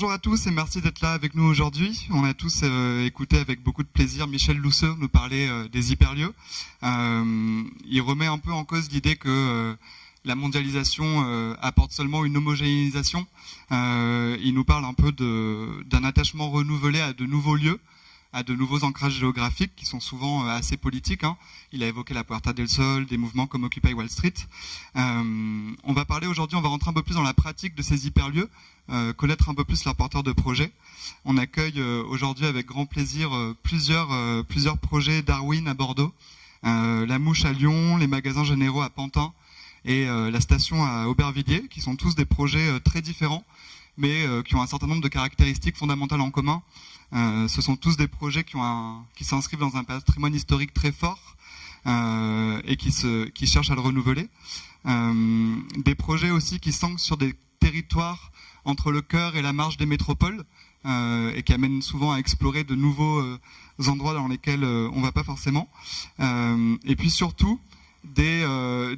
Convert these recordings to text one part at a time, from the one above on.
bonjour à tous et merci d'être là avec nous aujourd'hui. On a tous euh, écouté avec beaucoup de plaisir Michel Lousseux nous parler euh, des hyperlieux. Euh, il remet un peu en cause l'idée que la mondialisation apporte seulement une homogénéisation. il nous parle un peu d'un attachement renouvelé à de nouveaux lieux à de nouveaux ancrages géographiques qui sont souvent assez politiques. Hein. Il a évoqué la Puerta del Sol, des mouvements comme Occupy Wall Street. on va parler aujourd'hui, on va rentrer un peu plus dans la pratique de ces hyperlieux, euh, connaître un peu plus leurs porteurs de projets. On accueille euh, aujourd'hui avec grand plaisir euh, plusieurs, plusieurs projets Darwin à Bordeaux, la Mouche à Lyon, les magasins généraux à Pantin et la station à Aubervilliers, qui sont tous des projets très différents, mais qui ont un certain nombre de caractéristiques fondamentales en commun. Ce sont tous des projets qui, s'inscrivent dans un patrimoine historique très fort et qui, cherchent à le renouveler. des projets aussi qui s'ancrent sur des territoires entre le cœur et la marge des métropoles euh, et qui amène souvent à explorer de nouveaux euh, endroits dans lesquels euh, on ne va pas forcément. et puis surtout, des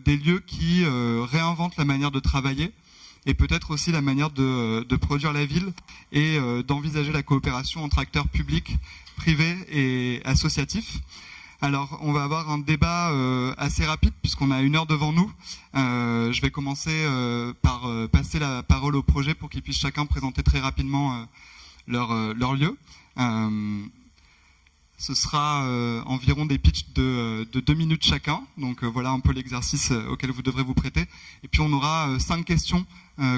lieux qui réinventent la manière de travailler et peut-être aussi la manière de, produire la ville et d'envisager la coopération entre acteurs publics, privés et associatifs. Alors, on va avoir un débat euh, assez rapide puisqu'on a une heure devant nous. Euh, je vais commencer euh, par passer la parole au projet pour qu'ils puissent chacun présenter très rapidement leur, leur, lieu. ce sera environ des pitchs de, deux minutes chacun. Donc voilà un peu l'exercice auquel vous devrez vous prêter. Et puis on aura cinq questions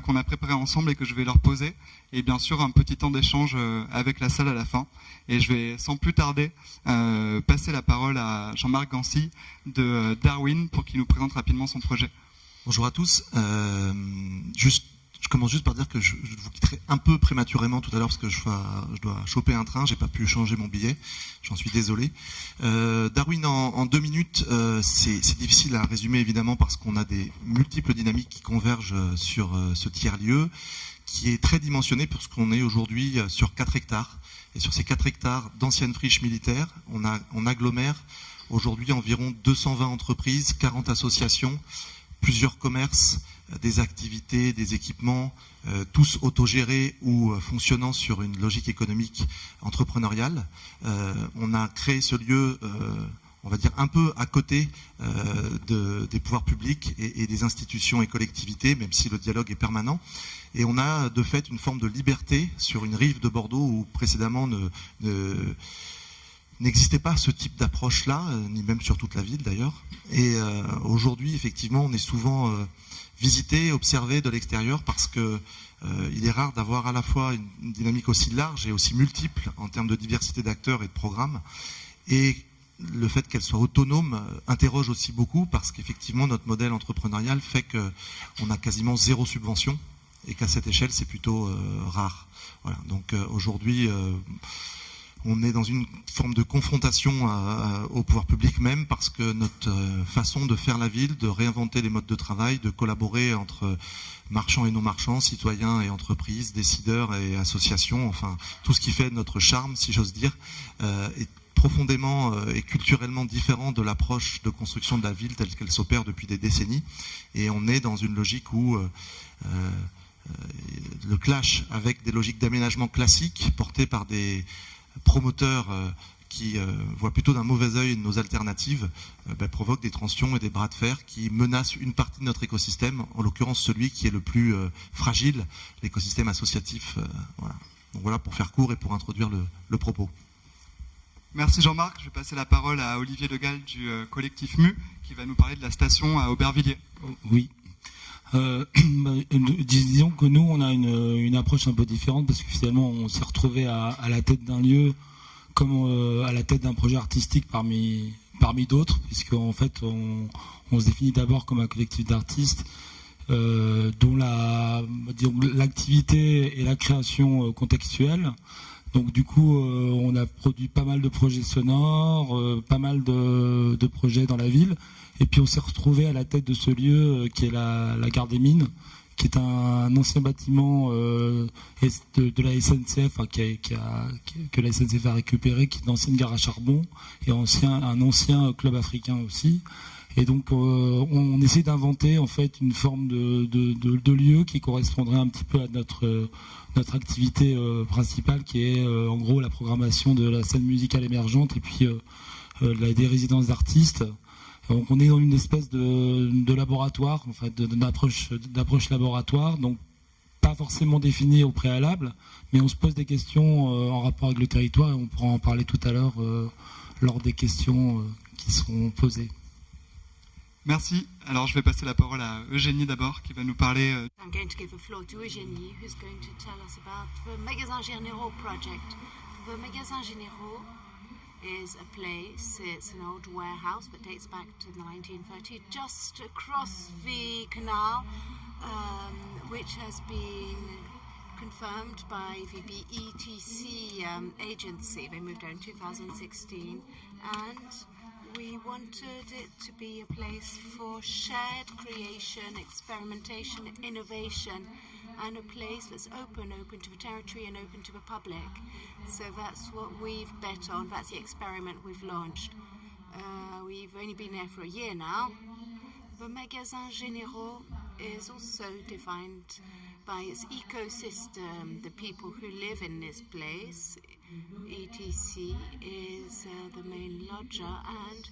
qu'on a préparées ensemble et que je vais leur poser. Et bien sûr un petit temps d'échange avec la salle à la fin. Et je vais sans plus tarder euh, passer la parole à Jean-Marc Gancy de euh, Darwin pour qu'il nous présente rapidement son projet. Bonjour à tous. Euh, juste, je commence juste par dire que je, vous quitterai un peu prématurément tout à l'heure parce que je, dois choper un train, j'ai pas pu changer mon billet, j'en suis désolé. Darwin en, deux minutes, c'est difficile à résumer évidemment parce qu'on a des multiples dynamiques qui convergent sur ce tiers-lieu qui est très dimensionné parce qu'on est aujourd'hui sur 4 hectares. Et sur ces 4 hectares d'anciennes friches militaires, on, agglomère aujourd'hui environ 220 entreprises, 40 associations, plusieurs commerces, euh, des activités, des équipements, euh, tous autogérés ou euh, fonctionnant sur une logique économique entrepreneuriale. on a créé ce lieu on va dire, un peu à côté de, des pouvoirs publics et, des institutions et collectivités, même si le dialogue est permanent. Et on a de fait une forme de liberté sur une rive de Bordeaux où précédemment n'existait pas ce type d'approche-là, euh, ni même sur toute la ville d'ailleurs. Et euh, aujourd'hui, effectivement, on est souvent euh, visité, observé de l'extérieur parce que il est rare d'avoir à la fois une, dynamique aussi large et aussi multiple en termes de diversité d'acteurs et de programmes. Et le fait qu'elle soit autonome interroge aussi beaucoup parce qu'effectivement notre modèle entrepreneurial fait qu'on a quasiment zéro subvention et qu'à cette échelle, c'est plutôt euh, rare. Voilà. Donc euh, aujourd'hui, euh, on est dans une forme de confrontation au pouvoir public même parce que notre façon de faire la ville, de réinventer les modes de travail, de collaborer entre marchands et non-marchands, citoyens et entreprises, décideurs et associations, enfin tout ce qui fait notre charme, si j'ose dire, est profondément et culturellement différent de l'approche de construction de la ville telle qu'elle s'opère depuis des décennies. Et on est dans une logique où euh, le clash avec des logiques d'aménagement classiques portées par des promoteurs euh, qui euh, voient plutôt d'un mauvais œil nos alternatives, ben, provoque des tensions et des bras de fer qui menacent une partie de notre écosystème, en l'occurrence celui qui est le plus fragile, l'écosystème associatif. voilà. Donc voilà pour faire court et pour introduire le, le propos. Merci Jean-Marc. Je vais passer la parole à Olivier Legal du collectif MU qui va nous parler de la station à Aubervilliers. Oui, euh, bah, disons que nous, on a une, approche un peu différente parce que finalement, on s'est retrouvé à, la tête d'un lieu comme euh, à la tête d'un projet artistique parmi, parmi d'autres, puisque en fait, on, se définit d'abord comme un collectif d'artistes euh, dont l'activité et la création contextuelle. Donc du coup, on a produit pas mal de projets sonores, pas mal de projets dans la ville. Et puis on s'est retrouvé à la tête de ce lieu euh, qui est la, gare des Mines, qui est un, ancien bâtiment euh, de, la SNCF, que la SNCF a récupéré, qui est une ancienne gare à charbon et ancien, un ancien club africain aussi. Et donc on, essaie d'inventer en fait une forme de, lieu qui correspondrait un petit peu à notre notre activité principale, qui est en gros la programmation de la scène musicale émergente et puis des résidences d'artistes. Donc on est dans une espèce de, laboratoire, en fait, d'approche laboratoire. Donc pas forcément défini au préalable, mais on se pose des questions euh, en rapport avec le territoire et on pourra en parler tout à l'heure euh, lors des questions euh, qui seront posées. Merci. Alors je vais passer la parole à Eugénie d'abord qui va nous parler. I'm going to give the floor to Eugénie who's going to tell us about the Magasin Généraux project. The Magasin Généraux is a place, it's an old warehouse that dates back to the 1930s, just across the canal um, which has been confirmed by the BETC um, agency. They moved out in 2016 and we wanted it to be a place for shared creation, experimentation, innovation, and a place that's open, open to the territory and open to the public. So that's what we've bet on, that's the experiment we've launched. Uh, we've only been there for a year now. The Magasin Généraux is also defined by its ecosystem, the people who live in this place. ETC is uh, the main lodger, and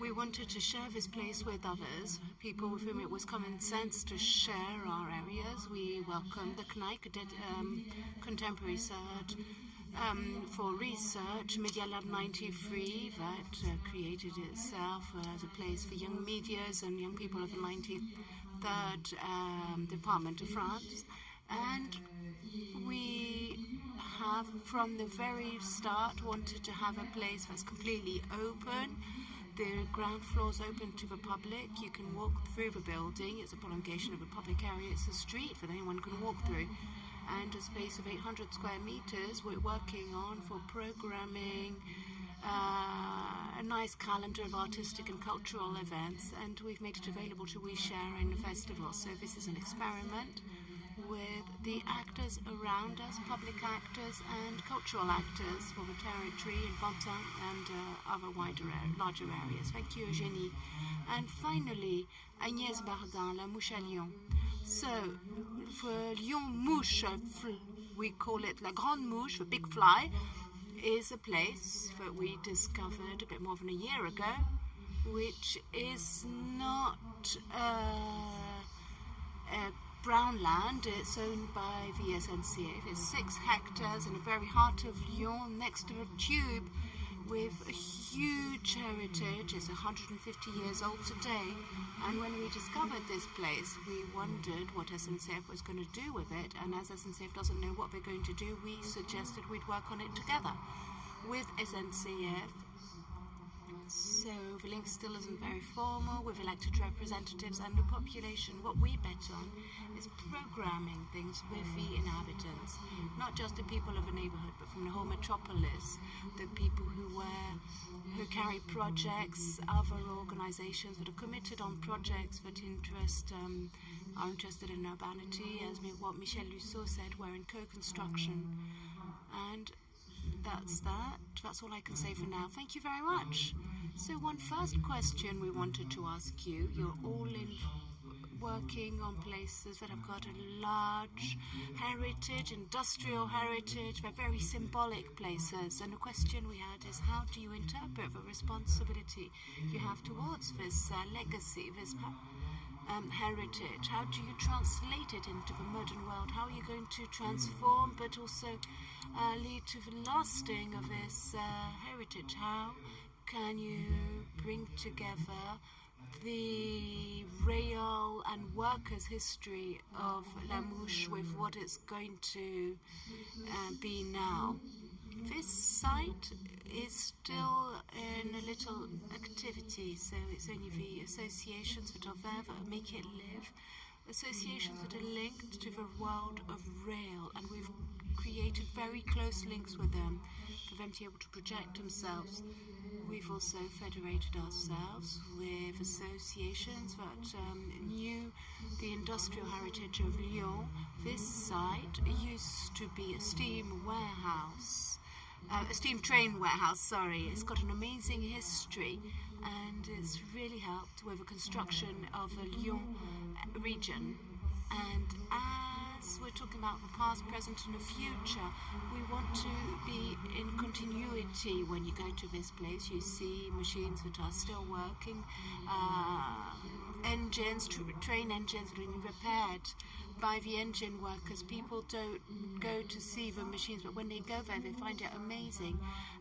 we wanted to share this place with others, people with whom it was common sense to share our areas. We welcomed the CNIC, um, Contemporary Search, um, for research, Media Lab 93, that uh, created itself as a place for young medias and young people of the 93rd um, Department of France. And we have, from the very start, wanted to have a place that's completely open. The ground floor is open to the public. You can walk through the building. It's a prolongation of a public area. It's a street that anyone can walk through and a space of 800 square meters we're working on for programming uh, a nice calendar of artistic and cultural events and we've made it available to We Share in the festival. So this is an experiment with the actors around us, public actors and cultural actors for the territory in Pantin and uh, other wider, larger areas. Thank you, Eugénie. And finally, Agnès Bardin, La Mouche à Lyon. So, for Lyon Mouche, we call it La Grande Mouche, the big fly, is a place that we discovered a bit more than a year ago, which is not uh, a brown land. It's owned by the SNCF. It's six hectares in the very heart of Lyon, next to a tube with a huge heritage. It's 150 years old today. And when we discovered this place, we wondered what SNCF was going to do with it. And as SNCF doesn't know what they're going to do, we suggested we'd work on it together with SNCF so the link still isn't very formal with elected representatives and the population. What we bet on is programming things with the inhabitants, not just the people of a neighborhood, but from the whole metropolis, the people who were who carry projects, other organizations that are committed on projects that interest um, are interested in urbanity, as what Michel Lussault said, we're in co-construction. And that's that. That's all I can say for now. Thank you very much. So one first question we wanted to ask you, you're all in working on places that have got a large heritage, industrial heritage, they're very symbolic places. And the question we had is how do you interpret the responsibility you have towards this uh, legacy, this um, heritage? How do you translate it into the modern world? How are you going to transform but also uh, lead to the lasting of this uh, heritage? How can you bring together the real and workers' history of La Mouche with what it's going to uh, be now? This site is still in a little activity, so it's only the associations that are there that make it live. Associations that are linked to the world of rail, and we've created very close links with them them to be able to project themselves. We've also federated ourselves with associations that um, knew the industrial heritage of Lyon. This site used to be a steam warehouse uh, a steam train warehouse, sorry. It's got an amazing history and it's really helped with the construction of the Lyon region. And as we're talking about the past, present, and the future, we want to be in continuity when you go to this place. You see machines that are still working, uh, engines, tr- train engines being repaired by the engine workers. People don't go to see the machines, but when they go there, they find it amazing.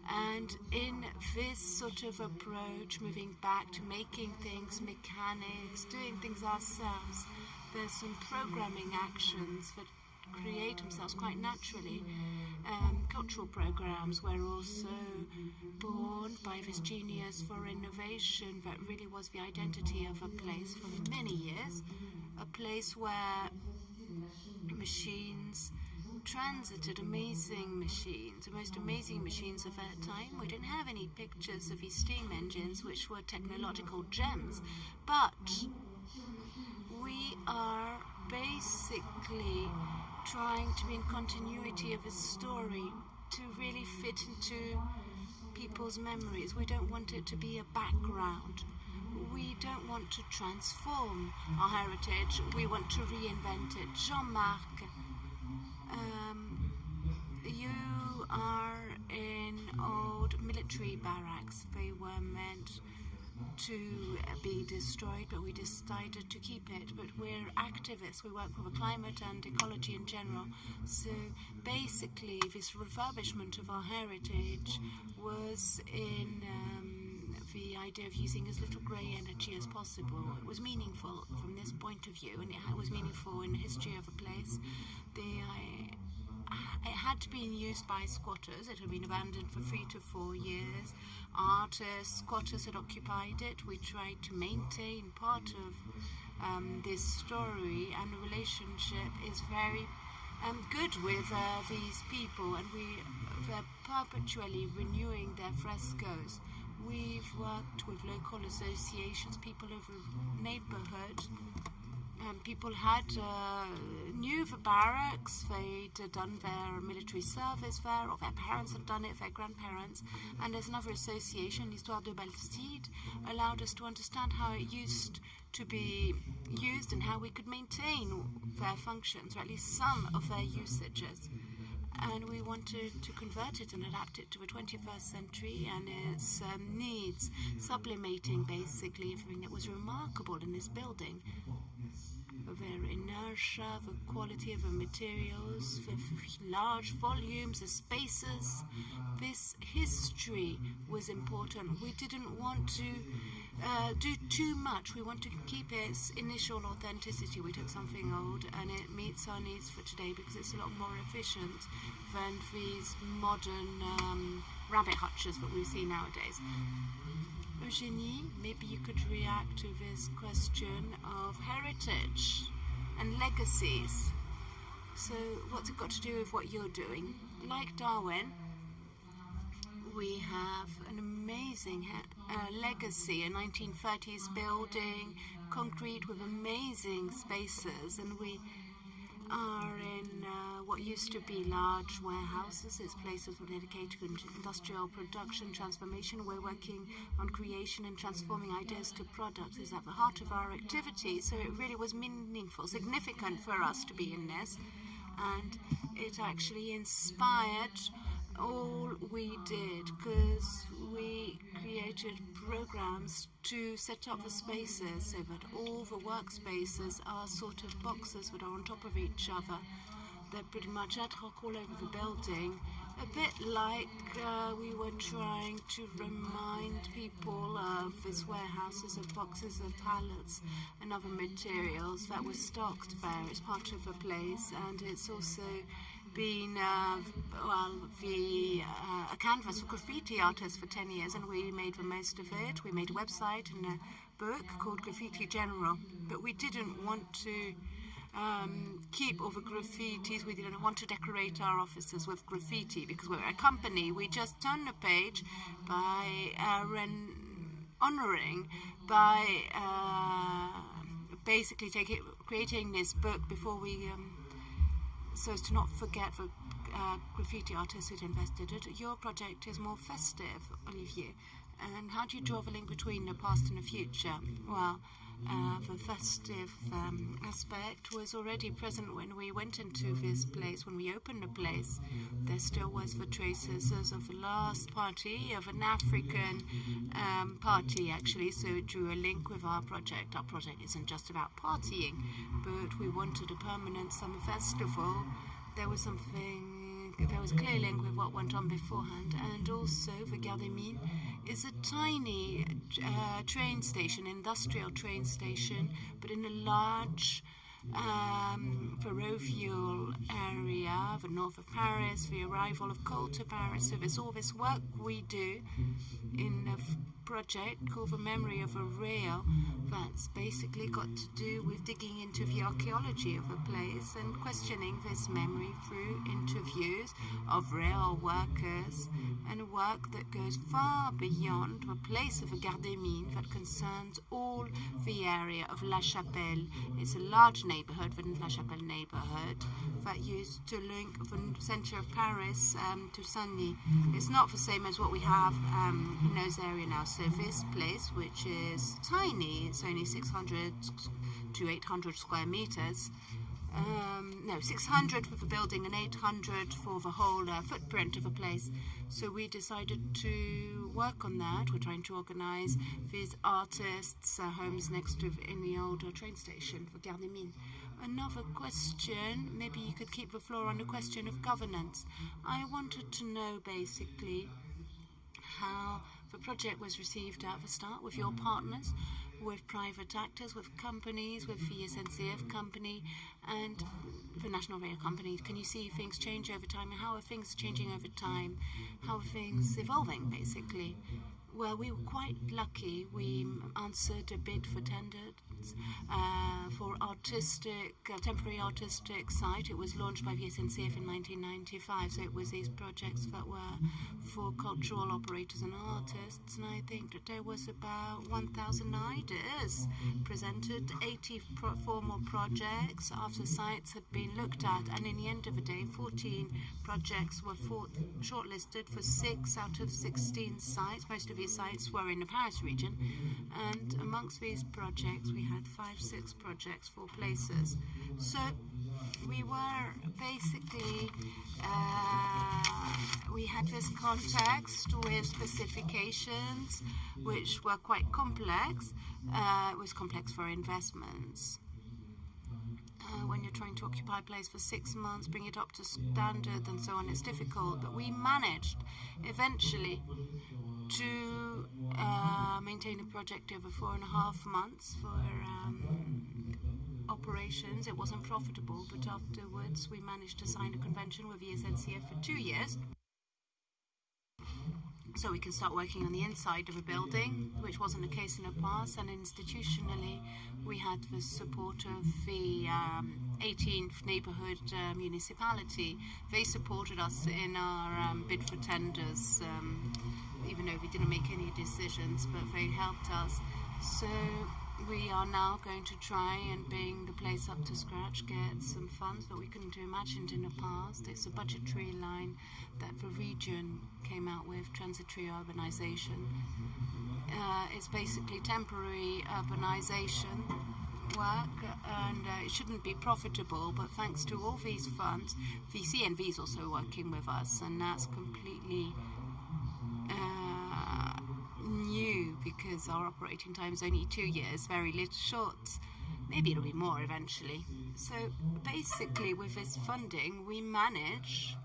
And in this sort of approach, moving back to making things mechanics, doing things ourselves, there's some programming actions that create themselves quite naturally. Um, cultural programs were also born by this genius for innovation that really was the identity of a place for many years. A place where machines transited amazing machines, the most amazing machines of that time. We didn't have any pictures of these steam engines, which were technological gems, but are basically trying to be in continuity of a story to really fit into people's memories. We don't want it to be a background. We don't want to transform our heritage. We want to reinvent it. Jean-Marc, um, you are in old military barracks. They were meant to be destroyed, but we decided to keep it. But we're activists. We work for the climate and ecology in general. So basically, this refurbishment of our heritage was in. Um, the idea of using as little grey energy as possible. It was meaningful from this point of view, and it was meaningful in the history of a place. The, it had been used by squatters. It had been abandoned for three to four years. Artists, squatters had occupied it. We tried to maintain part of um, this story, and the relationship is very um, good with uh, these people, and we they're perpetually renewing their frescoes. We've worked with local associations, people of the neighbourhood. Um, people had uh, knew the barracks, they'd uh, done their military service there, or their parents had done it, their grandparents. And there's another association, L'Histoire de Bastide, allowed us to understand how it used to be used and how we could maintain their functions, or at least some of their usages and we wanted to convert it and adapt it to the 21st century and its um, needs, sublimating basically everything that was remarkable in this building. Their inertia, the quality of the materials, the large volumes, the spaces. This history was important. We didn't want to uh, do too much. We want to keep its initial authenticity. We took something old and it meets our needs for today because it's a lot more efficient than these modern um, rabbit hutches that we see nowadays. Eugenie, maybe you could react to this question of heritage and legacies. So, what's it got to do with what you're doing? Like Darwin, we have an amazing uh, legacy, a 1930s building, concrete with amazing spaces, and we are in uh, what used to be large warehouses. It's places dedicated to industrial production transformation. We're working on creation and transforming ideas to products. Is at the heart of our activity. So it really was meaningful, significant for us to be in this, and it actually inspired all we did because we created programs to set up the spaces so that all the workspaces are sort of boxes that are on top of each other. They're pretty much ad hoc all over the building, a bit like uh, we were trying to remind people of these warehouses of boxes of pallets and other materials that were stocked there. It's part of the place, and it's also been uh, well the uh, a canvas for graffiti artists for 10 years and we made the most of it. We made a website and a book called graffiti general but we didn't want to um, keep all the graffitis. We didn't want to decorate our offices with graffiti because we're a company. We just turned a page by uh, honoring by uh, basically taking creating this book before we um, so as to not forget the uh, graffiti artists who'd invested it. Your project is more festive, Olivier. And how do you draw the link between the past and the future? Well, uh, the festive um, aspect was already present when we went into this place, when we opened the place. There still was the traces of the last party, of an African um, party actually, so it drew a link with our project. Our project isn't just about partying, but we wanted a permanent summer festival. There was something there was clear link with what went on beforehand, and also the Gare des Mines is a tiny uh, train station, industrial train station, but in a large um, ferrovial area, the north of Paris, the arrival of coal to Paris. So there's all this work we do in a project called The Memory of a Rail that's basically got to do with digging into the archaeology of a place and questioning this memory through interviews of rail workers and a work that goes far beyond the place of a Gare des Mines that concerns all the area of La Chapelle. It's a large neighborhood, the La Chapelle neighborhood, that used to link the center of Paris um, to Saint-Denis. It's not the same as what we have um, in those areas now. This place, which is tiny, it's only 600 to 800 square meters. Um, no, 600 for the building and 800 for the whole uh, footprint of a place. So we decided to work on that. We're trying to organize these artists' uh, homes next to in the old uh, train station for Gare des Mines. Another question, maybe you could keep the floor on the question of governance. I wanted to know basically how the project was received at the start with your partners, with private actors, with companies, with the SNCF company, and the National Rail Company. Can you see things change over time? How are things changing over time? How are things evolving, basically? Well, we were quite lucky. We answered a bid for tenders uh, for artistic, uh, temporary artistic site. It was launched by the SNCF in 1995, so it was these projects that were for cultural operators and artists. And I think that there was about 1,000 ideas presented, 80 pro formal projects after sites had been looked at, and in the end of the day, 14 projects were shortlisted for six out of 16 sites. Most of sites were in the Paris region, and amongst these projects, we had five, six projects for places. So we were basically uh, we had this context with specifications which were quite complex. Uh, it was complex for investments uh, when you're trying to occupy a place for six months, bring it up to standard and so on, it's difficult. But we managed eventually to uh, maintain a project over four and a half months for um, operations. It wasn't profitable, but afterwards we managed to sign a convention with the SNCF for two years so we can start working on the inside of a building, which wasn't the case in the past. And institutionally, we had the support of the um, 18th neighbourhood uh, municipality. They supported us in our um, bid for tenders, um, even though we didn't make any decisions, but they helped us. So we are now going to try and bring the place up to scratch, get some funds that we couldn't have imagined in the past. It's a budgetary line that the region came out with, transitory urbanization. Uh, it's basically temporary urbanization work and uh, it shouldn't be profitable but thanks to all these funds VCNV is also working with us and that's completely new because our operating time is only two years, very little short. Maybe it'll be more eventually. So basically, with this funding, we manage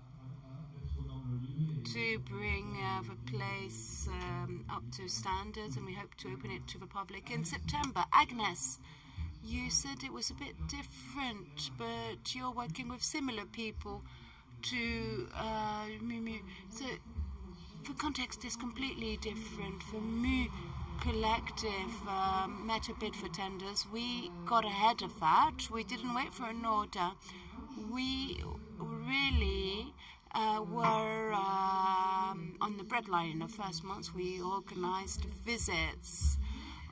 to bring uh, the place um, up to standards, and we hope to open it to the public in September. Agnes, you said it was a bit different, but you're working with similar people to uh, So the context is completely different. For me, collective um, meta bid for tenders, we got ahead of that. We didn't wait for an order. We really uh, were um, on the breadline in the first months. We organized visits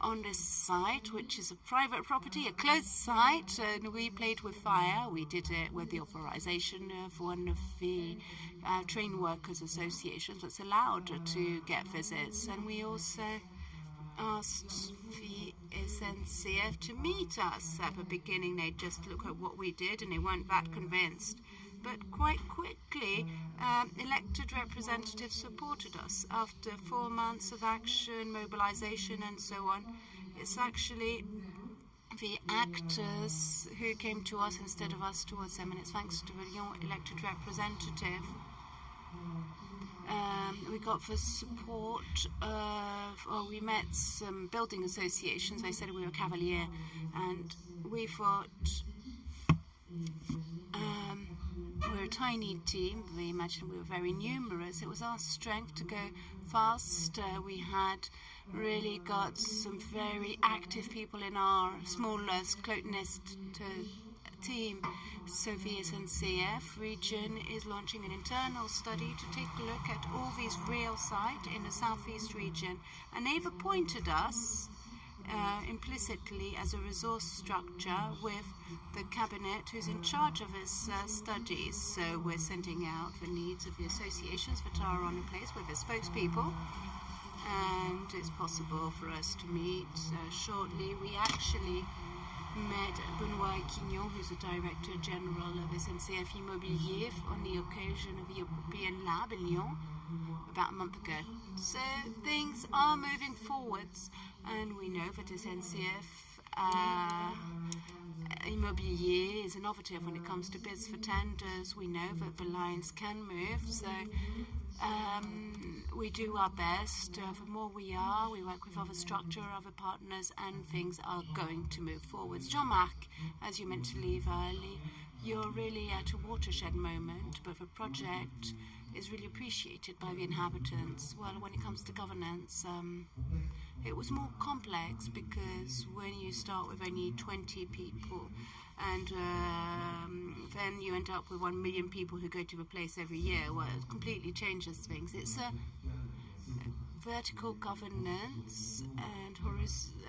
on this site, which is a private property, a closed site, and we played with fire. We did it with the authorization of one of the uh, train workers associations that's allowed to get visits, and we also asked the SNCF to meet us at the beginning. They just look at what we did and they weren't that convinced. But quite quickly, um, elected representatives supported us. After four months of action, mobilization, and so on, it's actually the actors who came to us instead of us towards them, and it's thanks to the Lyon elected representative um, we got the support of, well, we met some building associations. They said we were Cavalier, and we thought um, we're a tiny team. We imagined we were very numerous. It was our strength to go fast. Uh, we had really got some very active people in our smallest, closeness team. So VSNCF region is launching an internal study to take a look at all these rail sites in the southeast region. And they've appointed us uh, implicitly as a resource structure with the cabinet who's in charge of its uh, studies. So we're sending out the needs of the associations that are on the place with the spokespeople. And it's possible for us to meet uh, shortly. We actually met Benoit Quignon, who's the Director General of SNCF Immobilier, on the occasion of European Lab in Lyon about a month ago. So things are moving forwards, and we know that SNCF uh, Immobilier is innovative when it comes to bids for tenders. We know that the lines can move, so um, we do our best. Uh, the more we are, we work with other structure, other partners, and things are going to move forwards. Jean-Marc, as you meant to leave early, you're really at a watershed moment, but the project is really appreciated by the inhabitants. Well, when it comes to governance, um, it was more complex because when you start with only 20 people, and um, then you end up with one million people who go to the place every year. Well, it completely changes things. It's a vertical governance and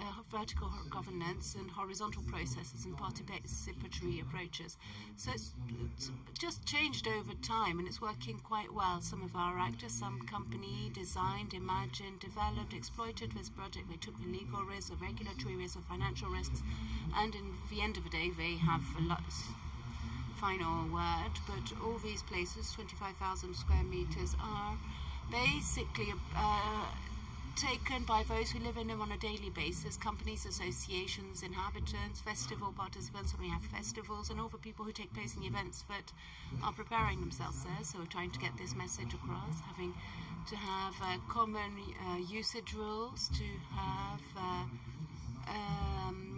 uh, vertical governance and horizontal processes and participatory approaches. So it's, it's, just changed over time and it's working quite well. Some of our actors, some company designed, imagined, developed, exploited this project. They took the legal risks, the regulatory risks, the financial risks, and in the end of the day, they have a lot final word. But all these places, 25,000 square meters, are basically uh, taken by those who live in them on a daily basis companies, associations, inhabitants, festival participants when we have festivals, and all the people who take place in events that are preparing themselves there. So, we're trying to get this message across, having to have uh, common uh, usage rules, to have uh, um,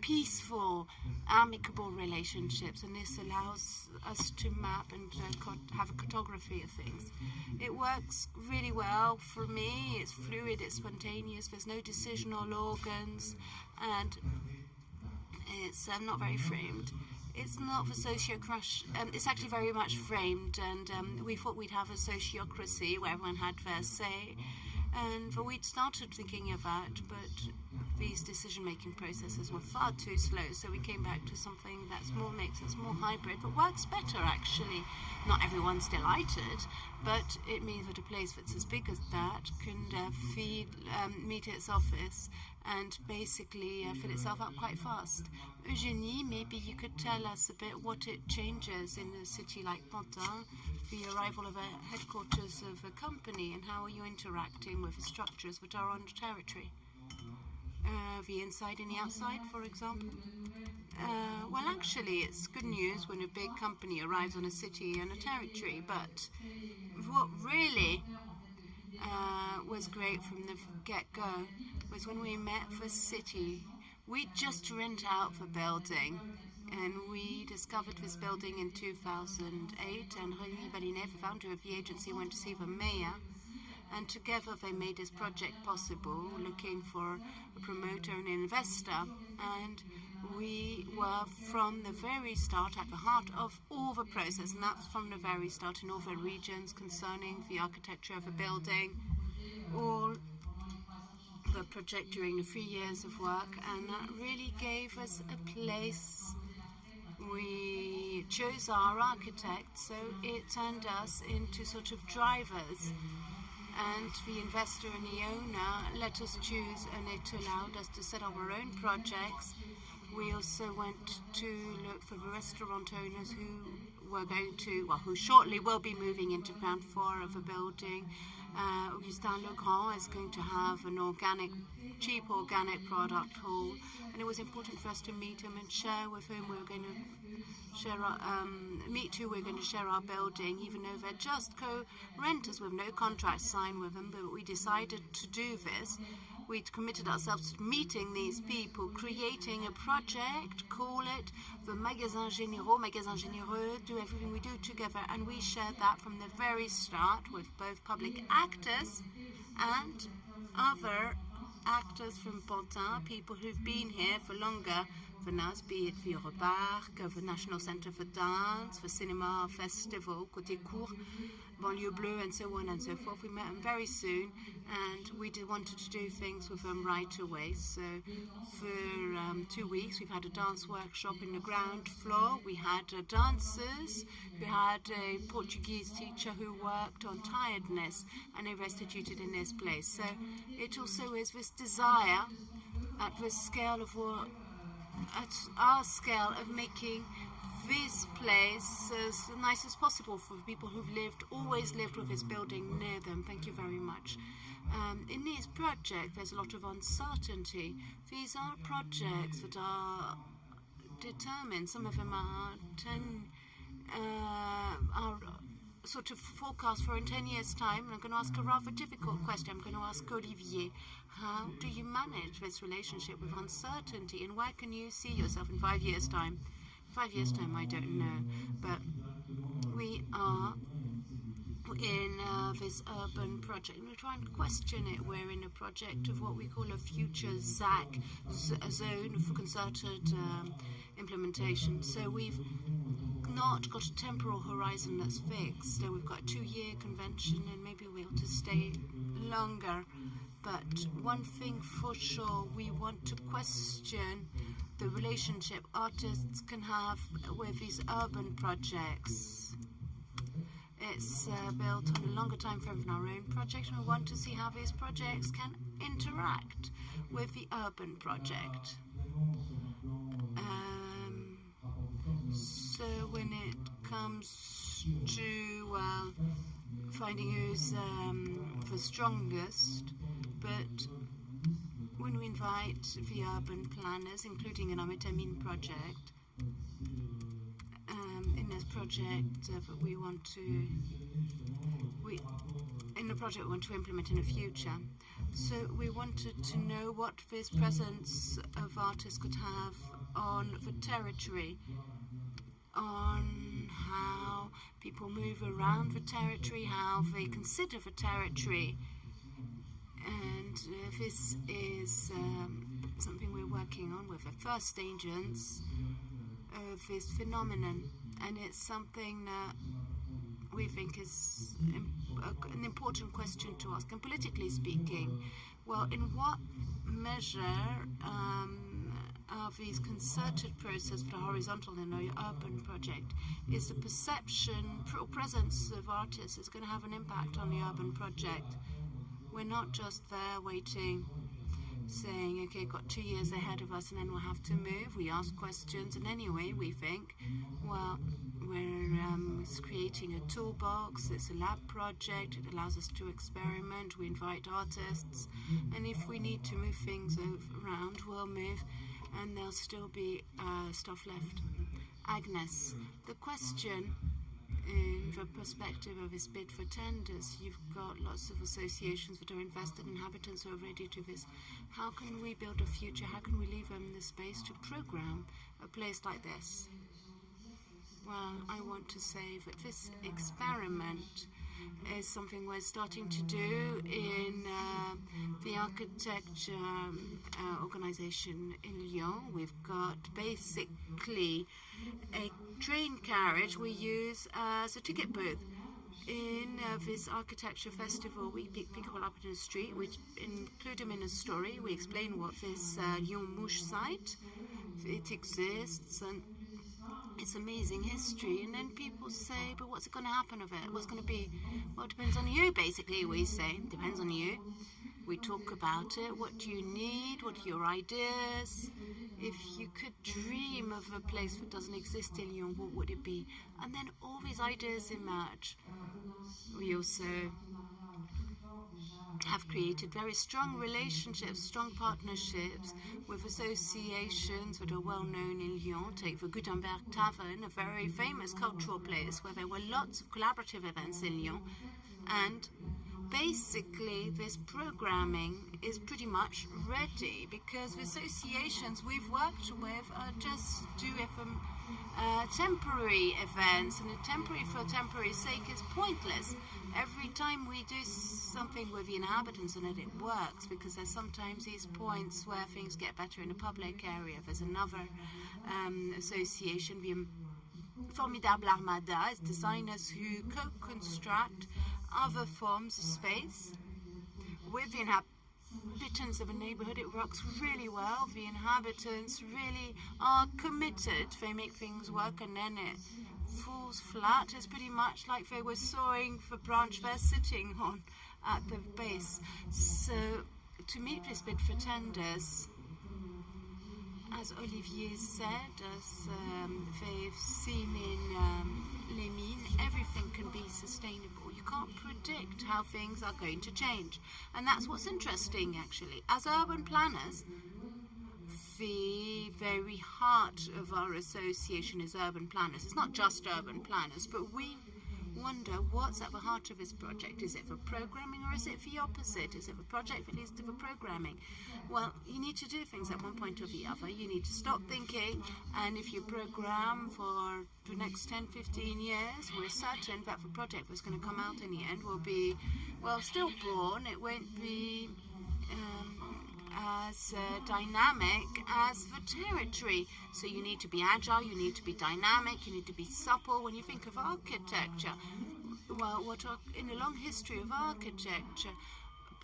peaceful, amicable relationships, and this allows us to map and uh, have a cartography of things. It works really well for me. It's fluid, it's spontaneous. There's no decisional organs, and it's uh, not very framed. It's not for sociocracy. Um, it's actually very much framed, and um, we thought we'd have a sociocracy where everyone had their say. And we'd started thinking that, but these decision-making processes were far too slow. So we came back to something that's more mixed, it's more hybrid, but works better actually. Not everyone's delighted, but it means that a place that's as big as that can uh, feed, um, meet its office and basically uh, fill itself up quite fast. Eugenie, maybe you could tell us a bit what it changes in a city like Pantin, the arrival of a headquarters of a company, and how are you interacting with the structures that are on the territory? Uh, the inside and the outside, for example? Uh, well, actually, it's good news when a big company arrives on a city and a territory, but what really uh, was great from the get-go was when we met for city. We just rent out the building, and we discovered this building in 2008, and Rémi Babinet, the founder of the agency, went to see the mayor, and together they made this project possible, looking for a promoter and investor, and we were from the very start at the heart of all the process, and that's from the very start in all the regions concerning the architecture of a building, all the project during the three years of work, and that really gave us a place. We chose our architect, so it turned us into sort of drivers. And the investor and the owner let us choose, and it allowed us to set up our own projects. We also went to look for the restaurant owners who were going to, well, who shortly will be moving into ground floor of a building. Uh, Augustin Legrand is going to have an organic, cheap organic product hall, and it was important for us to meet him and share with whom we were going to share our, um, meet who we're going to share our building, even though they're just co-renters with no contract signed with them. But we decided to do this. We'd committed ourselves to meeting these people, creating a project, call it the Magasin Généraux, Magasin Généreux, do everything we do together, and we shared that from the very start with both public actors and other actors from Pantin, people who've been here for longer. Than us, be it the Europark, the National Centre for Dance, for Cinema Festival, Côté Court, Banlieue Bleue, and so on and so forth. We met them very soon, and we did, wanted to do things with them right away. So for um, two weeks, we've had a dance workshop in the ground floor. We had uh, dancers, we had a Portuguese teacher who worked on tiredness, and they restituted in this place. So it also is this desire at the scale of what at our scale of making this place as nice as possible for people who've lived, always lived with this building near them. Thank you very much. Um, in this project, there's a lot of uncertainty. These are projects that are determined. Some of them are ten, uh, are sort of forecast for in 10 years' time. And I'm going to ask a rather difficult question. I'm going to ask Olivier, how do you manage this relationship with uncertainty and where can you see yourself in five years' time? Five years' time, I don't know. But we are in uh, this urban project. We're trying to question it. We're in a project of what we call a future ZAC, zone for concerted um, implementation. So we've not got a temporal horizon that's fixed. So we've got a two-year convention, and maybe we'll to stay longer. But one thing for sure, we want to question the relationship artists can have with these urban projects. It's uh, built on a longer time frame than our own project, and we want to see how these projects can interact with the urban project. Um, so when it comes to well, finding who's um, the strongest, but when we invite the urban planners, including an Amitamine project, um, in this project uh, that we want to, we, in the project we want to implement in the future. So we wanted to know what this presence of artists could have on the territory, on how people move around the territory, how they consider the territory. Uh, this is um, something we're working on with the first agents of this phenomenon. And it's something that we think is an important question to ask. And politically speaking, well, in what measure um, are these concerted processes for the horizontal and the urban project? Is the perception or presence of artists is going to have an impact on the urban project? We're not just there waiting saying, okay, got two years ahead of us and then we'll have to move. We ask questions, and anyway, we think, well, we're um, creating a toolbox, it's a lab project, it allows us to experiment, we invite artists, and if we need to move things around, we'll move, and there'll still be uh, stuff left. Agnes, the question in the perspective of this bid for tenders, you've got lots of associations that are invested, inhabitants who are ready to this. How can we build a future? How can we leave them the space to program a place like this? Well, I want to say that this experiment is something we're starting to do in uh, the architecture um, uh, organization in Lyon. We've got basically a train carriage we use as a ticket booth. in uh, this architecture festival, we pick people up in the street, we include them in a story, we explain what this uh, site, it exists, and it's amazing history. And then people say, but what's going to happen of it? What's going to be? Well, it depends on you, basically, we say. Depends on you. We talk about it. What do you need? What are your ideas? If you could dream of a place that doesn't exist in Lyon, what would it be? And then all these ideas emerge. We also have created very strong relationships, strong partnerships with associations that are well known in Lyon. Take the Gutenberg Tavern, a very famous cultural place where there were lots of collaborative events in Lyon. And basically, this programming is pretty much ready because the associations we've worked with are just doing uh, temporary events, and a temporary for temporary sake is pointless. Every time we do something with the inhabitants and it, it works because there's sometimes these points where things get better in a public area. There's another um, association, the Formidable Armada, is designers who co-construct other forms of space with the inhabitants of a neighborhood. It works really well. The inhabitants really are committed. They make things work and then it falls flat. It's pretty much like they were sawing the branch they're sitting on at the base. So to meet this bid for tenders, as Olivier said, as um, they've seen in um, Les Mines, everything can be sustainable. Can't predict how things are going to change. And that's what's interesting, actually. As urban planners, the very heart of our association is urban planners. It's not just urban planners, but we wonder what's at the heart of this project. Is it for programming or is it for the opposite? Is it the project that leads to the programming? Well, you need to do things at one point or the other. You need to stop thinking, and if you program for the next 10, 15 years, we're certain that the project that's going to come out in the end will be, well, still born. It won't be. Um, as uh, dynamic as the territory. So you need to be agile, you need to be dynamic, you need to be supple. When you think of architecture, well, what are, in a long history of architecture,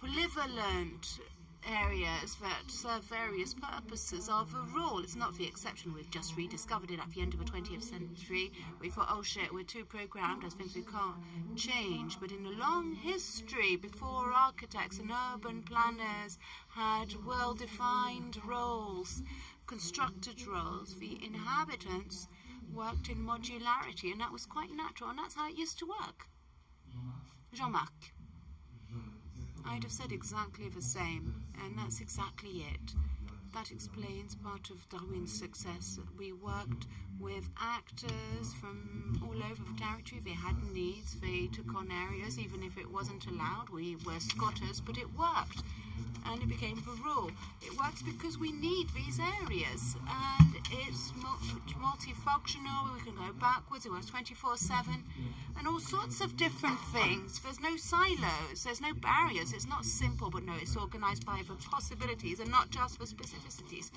polyvalent areas that serve various purposes are the rule. It's not the exception. We've just rediscovered it at the end of the 20th century. We thought, oh shit, we're too programmed as things we can't change. But in a long history, before architects and urban planners had well defined roles, constructed roles, the inhabitants worked in modularity, and that was quite natural, and that's how it used to work. Jean Marc. I'd have said exactly the same, and that's exactly it. That explains part of Darwin's success. We worked with actors from all over the territory. They had needs, they took on areas, even if it wasn't allowed. We were squatters, but it worked and it became the rule. It works because we need these areas and it's multifunctional, we can go backwards, it works 24 7 and all sorts of different things. There's no silos, there's no barriers, it's not simple, but no, it's organized by the possibilities and not just for specificities.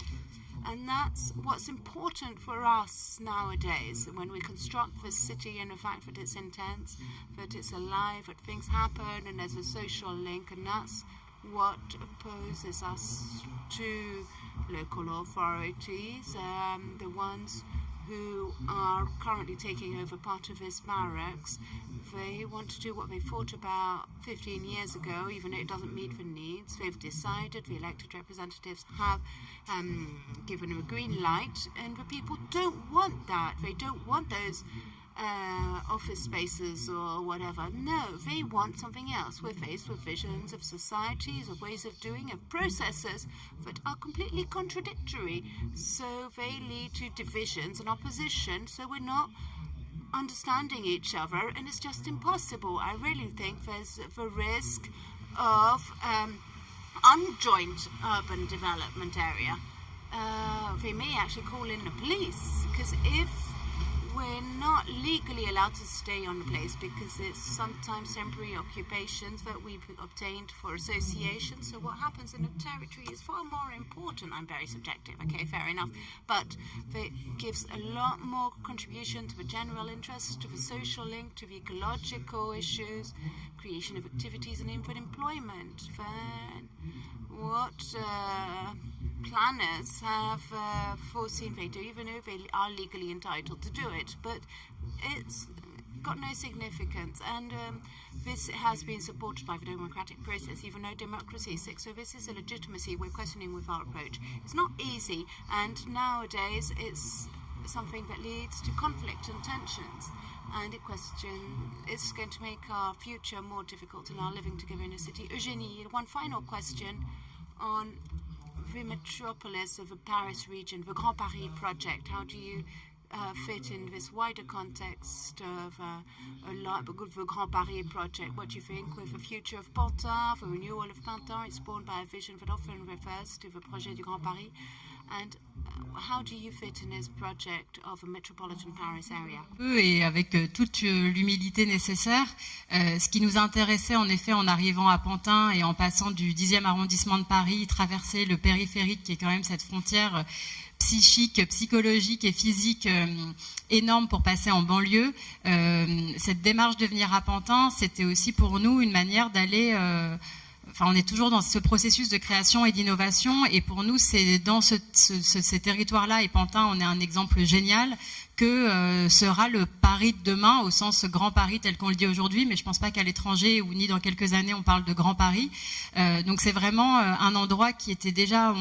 And that's what's important for us nowadays when we construct this city and the fact that it's intense, that it's alive, that things happen and there's a social link, and that's what opposes us to local authorities, um, the ones who are currently taking over part of his barracks. They want to do what they thought about 15 years ago, even though it doesn't meet the needs. They've decided, the elected representatives have um, given them a green light, and the people don't want that. They don't want those uh, office spaces or whatever. No, they want something else. We're faced with visions of societies, of ways of doing, of processes that are completely contradictory. So they lead to divisions and opposition. So we're not understanding each other, and it's just impossible. I really think there's the risk of um, unjoined urban development area. Uh, they may actually call in the police because if we're not legally allowed to stay on the place because it's sometimes temporary occupations that we've obtained for associations. So what happens in the territory is far more important. I'm very subjective, okay, fair enough. But it gives a lot more contribution to the general interest, to the social link, to the ecological issues, creation of activities and even employment. Then what uh, planners have uh, foreseen do, even though they are legally entitled to do it. But it's got no significance, and um, this has been supported by the democratic process, even though democracy is sick. So this is a legitimacy we're questioning with our approach. It's not easy, and nowadays it's something that leads to conflict and tensions. And a question is going to make our future more difficult in our living together in a city. Eugenie, one final question on metropolis of the Paris region, the Grand Paris project. How do you uh, fit in this wider context of uh, a lot, the Grand Paris project? What do you think with the future of Pantin, the renewal of Pantin? It's born by a vision that often refers to the projet du Grand Paris. And how do you fit in this project of a metropolitan Paris area? Et avec euh, toute euh, l'humilité nécessaire, euh, ce qui nous intéressait en effet en arrivant à Pantin et en passant du 10e arrondissement de Paris, traverser le périphérique qui est quand même cette frontière psychique, psychologique et physique euh, énorme pour passer en banlieue. Euh, cette démarche de venir à Pantin, c'était aussi pour nous une manière d'aller enfin, on est toujours dans ce processus de création et d'innovation. Et pour nous, c'est dans ce, ce, ce, ces territoires-là, et Pantin, on est un exemple génial, que euh, sera le Paris de demain, au sens grand Paris tel qu'on le dit aujourd'hui, mais je ne pense pas qu'à l'étranger ou ni dans quelques années on parle de grand Paris. Euh, donc c'est vraiment euh, un endroit qui était déjà...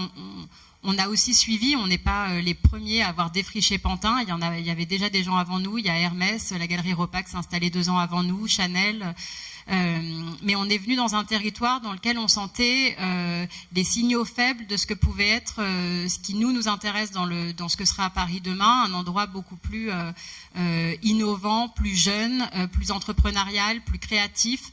On, a aussi suivi, on n'est pas les premiers à avoir défriché Pantin. Il y, en il y avait déjà des gens avant nous. Il y a Hermès, la galerie Ropac s'est installée deux ans avant nous, Chanel. Euh, mais on est venu dans un territoire dans lequel on sentait euh, des signaux faibles de ce que pouvait être euh, ce qui nous nous intéresse dans, le, dans ce que sera à Paris demain, un endroit beaucoup plus innovant, plus jeune, plus entrepreneurial, plus créatif,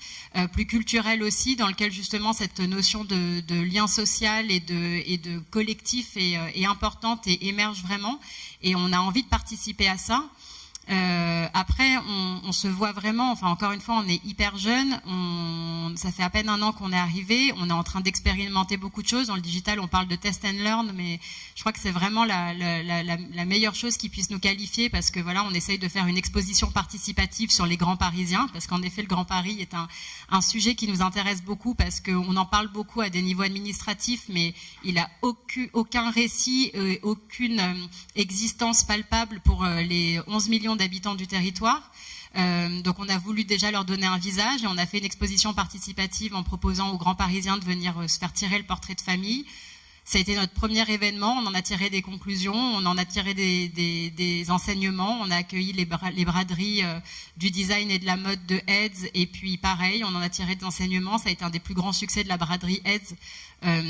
plus culturel aussi, dans lequel justement cette notion de, lien social et de, et de collectif est importante et émerge vraiment. Et on a envie de participer à ça. Euh, après, on, se voit vraiment, enfin encore une fois, on est hyper jeune, ça fait à peine un an qu'on est arrivé, on est en train d'expérimenter beaucoup de choses. Dans le digital, on parle de test and learn, mais je crois que c'est vraiment la, meilleure chose qui puisse nous qualifier parce que voilà, on essaye de faire une exposition participative sur les grands parisiens, parce qu'en effet, le Grand Paris est un, sujet qui nous intéresse beaucoup parce qu'on en parle beaucoup à des niveaux administratifs, mais il a aucun, récit, euh, aucune euh, existence palpable pour les 11 millions d'habitants du territoire. Euh, donc on a voulu déjà leur donner un visage et on a fait une exposition participative en proposant aux grands parisiens de venir euh, se faire tirer le portrait de famille. Ça a été notre premier événement, on en a tiré des conclusions, on en a tiré des, enseignements, on a accueilli les braderies euh, du design et de la mode de Heads, et puis pareil, on en a tiré des enseignements, ça a été un des plus grands succès de la braderie Heads, euh,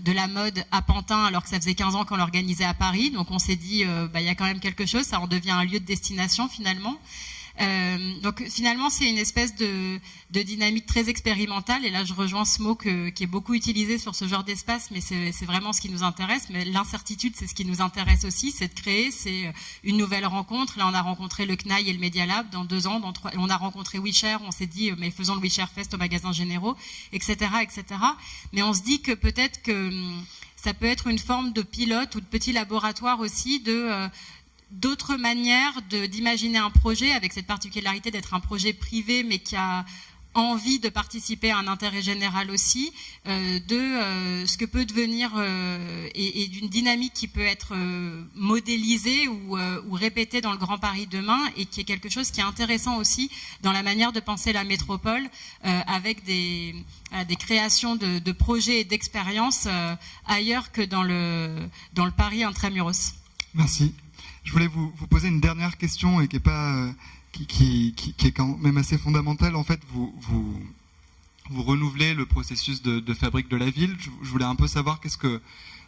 de la mode à Pantin, alors que ça faisait 15 ans qu'on l'organisait à Paris, donc on s'est dit, euh, bah, il y a quand même quelque chose, ça en devient un lieu de destination finalement. Euh, donc finalement, c'est une espèce de, dynamique très expérimentale. Et là, je rejoins ce mot qui est beaucoup utilisé sur ce genre d'espace, mais c'est vraiment ce qui nous intéresse. Mais l'incertitude, c'est ce qui nous intéresse aussi, c'est de créer, c'est une nouvelle rencontre. Là, on a rencontré le CNAI et le Media Lab dans deux ans. Dans trois, on a rencontré WeShare, on s'est dit, mais faisons le WeShare Fest au magasin généraux, etc., etc. Mais on se dit que peut-être que hum, ça peut être une forme de pilote ou de petit laboratoire aussi de... D'autres manières d'imaginer un projet avec cette particularité d'être un projet privé mais qui a envie de participer à un intérêt général aussi, euh, de euh, ce que peut devenir euh, et, d'une dynamique qui peut être modélisée ou, répétée dans le Grand Paris demain et qui est quelque chose qui est intéressant aussi dans la manière de penser la métropole avec des, créations de, de projets et d'expériences ailleurs que dans le, dans le Paris intramuros. Merci. Je voulais vous, poser une dernière question et qui est, pas, euh, qui, est quand même assez fondamentale. En fait, vous, renouvelez le processus de, fabrique de la ville. Je, voulais un peu savoir qu'est-ce que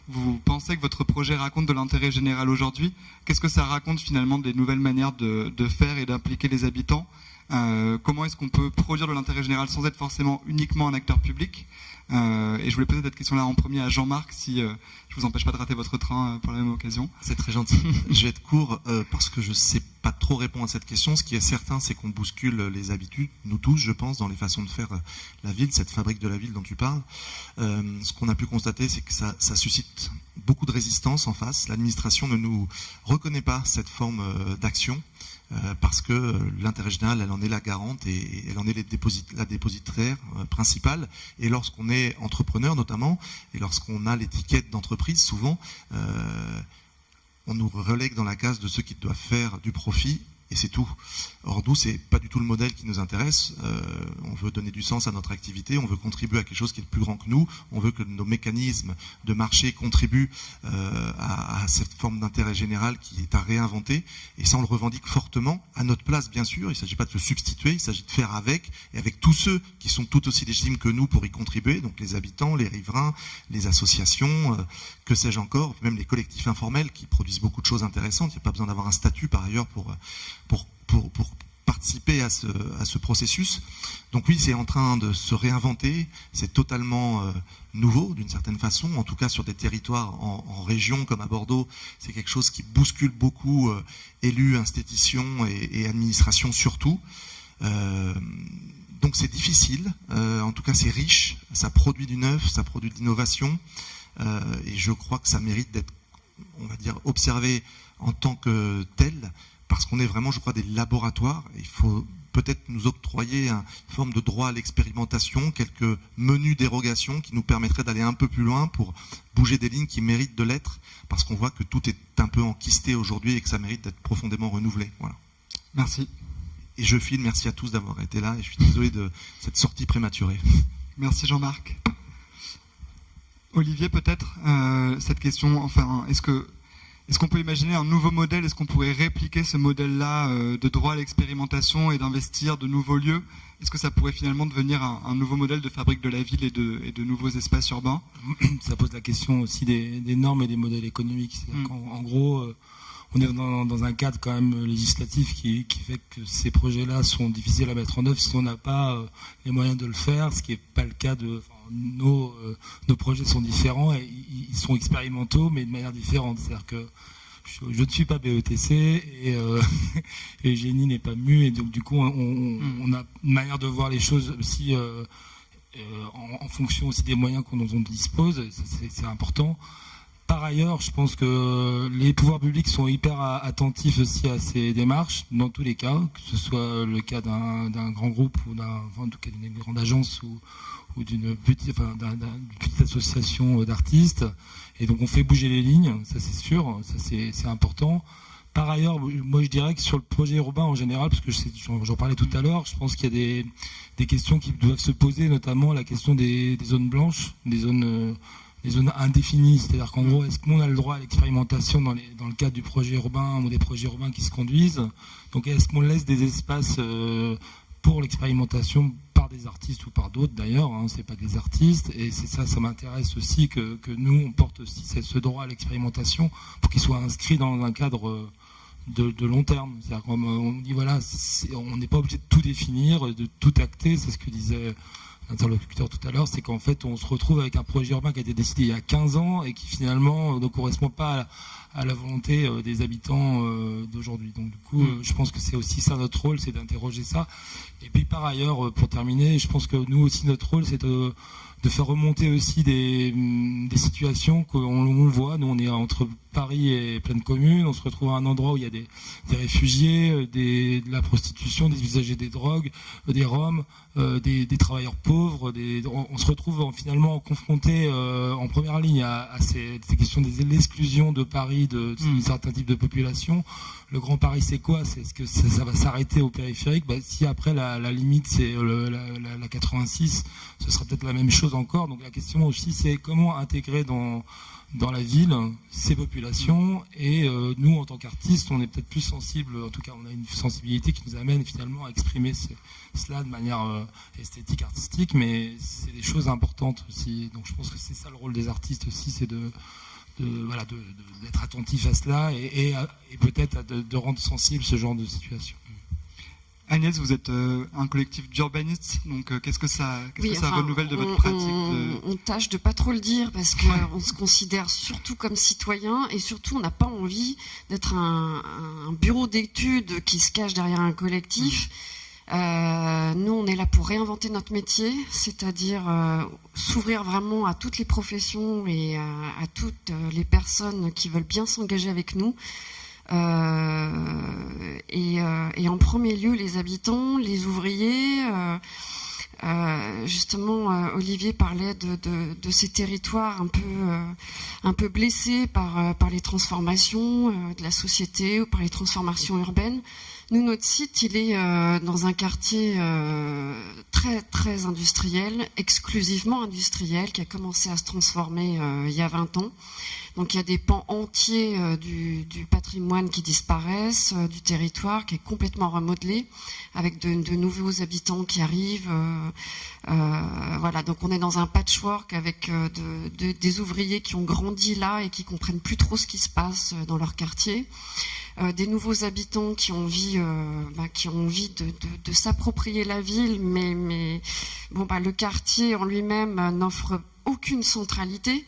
vous pensez que votre projet raconte de l'intérêt général aujourd'hui. Qu'est-ce que ça raconte finalement des nouvelles manières de, de faire et d'impliquer les habitants? Comment est-ce qu'on peut produire de l'intérêt général sans être forcément uniquement un acteur public? Euh, et je voulais poser cette question-là en premier à Jean-Marc, si euh, je vous empêche pas de rater votre train euh, pour la même occasion. C'est très gentil. je vais être court parce que je sais pas trop répondre à cette question. Ce qui est certain, c'est qu'on bouscule les habitudes, nous tous, je pense, dans les façons de faire la ville, cette fabrique de la ville dont tu parles. ce qu'on a pu constater, c'est que ça, ça, suscite beaucoup de résistance en face. L'administration ne nous reconnaît pas cette forme d'action. Euh, parce que euh, l'intérêt général, elle en est la garante et elle en est la dépositaire euh, principale. Et lorsqu'on est entrepreneur notamment, et lorsqu'on a l'étiquette d'entreprise, souvent, on nous relègue dans la case de ceux qui doivent faire du profit et c'est tout. Or nous, c'est pas du tout le modèle qui nous intéresse. Euh, on veut donner du sens à notre activité, on veut contribuer à quelque chose qui est plus grand que nous, on veut que nos mécanismes de marché contribuent euh, à, cette forme d'intérêt général qui est à réinventer. Et ça, on le revendique fortement, à notre place, bien sûr. Il ne s'agit pas de se substituer, il s'agit de faire avec, et avec tous ceux qui sont tout aussi légitimes que nous pour y contribuer, donc les habitants, les riverains, les associations, euh, que sais-je encore, même les collectifs informels qui produisent beaucoup de choses intéressantes. Il n'y a pas besoin d'avoir un statut par ailleurs pour pour, participer à ce, processus. Donc oui, c'est en train de se réinventer, c'est totalement euh, nouveau d'une certaine façon, en tout cas sur des territoires en, région comme à Bordeaux, c'est quelque chose qui bouscule beaucoup euh, élus, institutions et, administrations surtout. Euh, donc c'est difficile, en tout cas c'est riche, ça produit du neuf, ça produit de l'innovation, et je crois que ça mérite d'être, on va dire, observé en tant que tel, parce qu'on est vraiment, je crois, des laboratoires. Il faut peut-être nous octroyer une forme de droit à l'expérimentation, quelques menus dérogation qui nous permettraient d'aller un peu plus loin pour bouger des lignes qui méritent de l'être, parce qu'on voit que tout est un peu enquisté aujourd'hui et que ça mérite d'être profondément renouvelé. Voilà. Merci. Et je file, merci à tous d'avoir été là, et je suis désolé de cette sortie prématurée. Merci Jean-Marc. Olivier, peut-être, euh, cette question, enfin, est-ce que est-ce qu'on peut imaginer un nouveau modèle? Est-ce qu'on pourrait répliquer ce modèle-là euh, de droit à l'expérimentation et d'investir de nouveaux lieux? Est-ce que ça pourrait finalement devenir un, nouveau modèle de fabrique de la ville et de, nouveaux espaces urbains? Ça pose la question aussi des, normes et des modèles économiques. Mm. En, gros, euh, on est dans, un cadre quand même législatif qui, fait que ces projets-là sont difficiles à mettre en œuvre si on n'a pas euh, les moyens de le faire, ce qui n'est pas le cas de nos, euh, nos projets sont différents et ils sont expérimentaux, mais de manière différente. C'est-à-dire que je, ne suis pas BETC et, euh, et Génie n'est pas mu et donc du coup on, mm. a une manière de voir les choses aussi euh, en, fonction aussi des moyens qu'on nous dispose, c'est important. Par ailleurs, je pense que les pouvoirs publics sont hyper attentifs aussi à ces démarches, dans tous les cas, que ce soit le cas d'un grand groupe ou d'une grande agence ou, ou d'une petite, association d'artistes. Et donc on fait bouger les lignes, ça c'est sûr, ça c'est important. Par ailleurs, moi je dirais que sur le projet urbain en général, parce que j'en parlais tout à l'heure, je pense qu'il y a des, questions qui doivent se poser, notamment la question des, zones blanches, des zones, des zones indéfinies. C'est-à-dire qu'en gros, est-ce qu'on a le droit à l'expérimentation dans, dans, le cadre du projet urbain ou des projets urbains qui se conduisent? Donc est-ce qu'on laisse des espaces euh, pour l'expérimentation des artistes ou par d'autres d'ailleurs, hein, c'est pas des artistes, et c'est ça, ça m'intéresse aussi que, nous on porte aussi ce droit à l'expérimentation pour qu'il soit inscrit dans un cadre de, long terme. C'est-à-dire qu'on on dit voilà, on n'est pas obligé de tout définir, de tout acter, c'est ce que disait l'interlocuteur tout à l'heure, c'est qu'en fait on se retrouve avec un projet urbain qui a été décidé il y a 15 ans et qui finalement ne correspond pas à à la volonté euh, des habitants euh, d'aujourd'hui. Donc du coup, euh, je pense que c'est aussi ça notre rôle, c'est d'interroger ça. Et puis par ailleurs, pour terminer, je pense que nous aussi notre rôle, c'est de de faire remonter aussi des, mm, des situations qu'on voit. Nous, on est entre Paris et pleine commune. On se retrouve à un endroit où il y a des, des réfugiés, euh, des, de la prostitution, des usagers des drogues, euh, des Roms, euh, des, des, travailleurs pauvres. Des, on, se retrouve finalement confronté euh, en première ligne à, à ces, ces, questions de l'exclusion de Paris de, de mmh. certains types de populations le Grand Paris, c'est quoi? C'est ce que ça, va s'arrêter au périphérique? Bah, Si après la, limite c'est la, la, 86, ce sera peut-être la même chose encore. Donc la question aussi, c'est comment intégrer dans dans la ville ces populations? Et euh, nous en tant qu'artistes on est peut-être plus sensibles en tout cas on a une sensibilité qui nous amène finalement à exprimer cela de manière euh, esthétique artistique. Mais c'est des choses importantes aussi. Donc je pense que c'est ça le rôle des artistes aussi c'est de voilà, d'être attentif à cela et, peut-être de, rendre sensible ce genre de situation. Agnès, vous êtes euh, un collectif d'urbanistes, donc euh, qu'est-ce que ça, qu'est-ce Oui, que ça enfin, renouvelle de votre pratique On, de- on tâche de pas trop le dire parce qu'on se considère surtout comme citoyen et surtout on n'a pas envie d'être un, un bureau d'études qui se cache derrière un collectif. Euh, nous, on est là pour réinventer notre métier, c'est-à-dire euh, s'ouvrir vraiment à toutes les professions et à, à toutes les personnes qui veulent bien s'engager avec nous. Euh, et, euh, et en premier lieu, les habitants, les ouvriers. euh, justement, Olivier parlait de, ces territoires un peu, un peu blessés par, par les transformations de la société ou par les transformations urbaines. Nous, notre site, il est dans un quartier très, très industriel, exclusivement industriel, qui a commencé à se transformer il y a 20 ans. Donc il y a des pans entiers euh, du, patrimoine qui disparaissent, euh, du territoire qui est complètement remodelé, avec de, nouveaux habitants qui arrivent. euh, voilà, donc on est dans un patchwork avec de- de- des ouvriers qui ont grandi là et qui comprennent plus trop ce qui se passe dans leur quartier. Des nouveaux habitants qui ont envie, bah, qui ont envie de, s'approprier la ville, mais, bon, bah, le quartier en lui-même n'offre aucune centralité.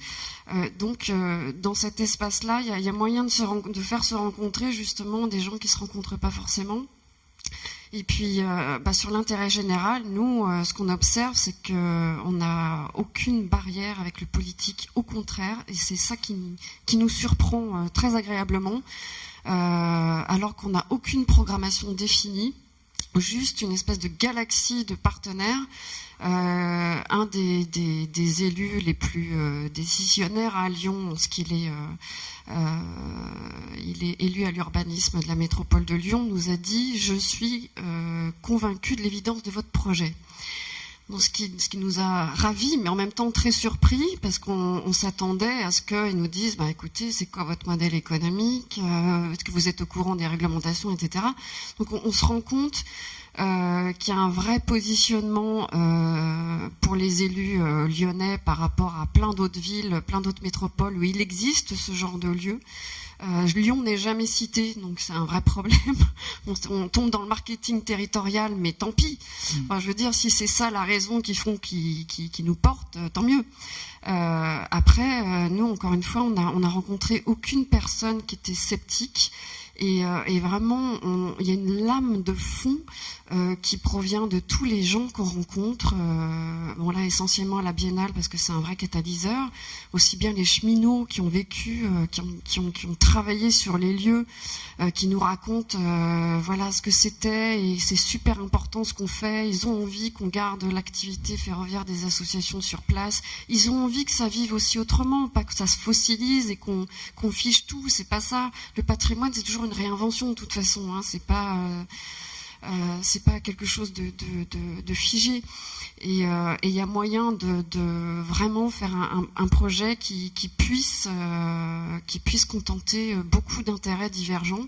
Euh, donc, euh, dans cet espace-là, il y a, moyen de, se de faire se rencontrer justement des gens qui se rencontrent pas forcément. Et puis, euh, bah, sur l'intérêt général, nous, ce qu'on observe, c'est que on n'a aucune barrière avec le politique. Au contraire, et c'est ça qui, qui nous surprend très agréablement, alors qu'on n'a aucune programmation définie, juste une espèce de galaxie de partenaires. Euh, un des, élus les plus euh, décisionnaires à Lyon, ce qu'il est, euh, est élu à l'urbanisme de la métropole de Lyon, nous a dit Je suis convaincu de l'évidence de votre projet. Ce, qui, nous a ravis, mais en même temps très surpris, parce qu'on on s'attendait à ce qu'ils nous disent bah, écoutez, c'est quoi votre modèle économique Euh, Est-ce que vous êtes au courant des réglementations, etc. Donc, on, se rend compte euh, qu'il y a un vrai positionnement euh, pour les élus lyonnais par rapport à plein d'autres villes, plein d'autres métropoles où il existe ce genre de lieu. Euh, Lyon n'est jamais cité, donc c'est un vrai problème. On, on tombe dans le marketing territorial, mais tant pis. Enfin, je veux dire, si c'est ça la raison qui font qui, qui, qui nous porte, euh, tant mieux. Euh, après, euh, nous, encore une fois, on a, on a rencontré aucune personne qui était sceptique. Et, et vraiment, il y a une lame de fond euh, qui provient de tous les gens qu'on rencontre. Euh, bon là, essentiellement à la Biennale parce que c'est un vrai catalyseur. Aussi bien les cheminots qui ont vécu, euh, qui, ont, travaillé sur les lieux, qui nous racontent voilà ce que c'était et c'est super important ce qu'on fait. Ils ont envie qu'on garde l'activité ferroviaire des associations sur place. Ils ont envie que ça vive aussi autrement, pas que ça se fossilise et qu'on qu'on fiche tout. C'est pas ça. Le patrimoine, c'est toujours une réinvention de toute façon. Hein. C'est pas euh, euh, c'est pas quelque chose de, figé. Et euh, il y a moyen de, vraiment faire un, projet qui, puisse euh, qui puisse contenter euh, beaucoup d'intérêts divergents.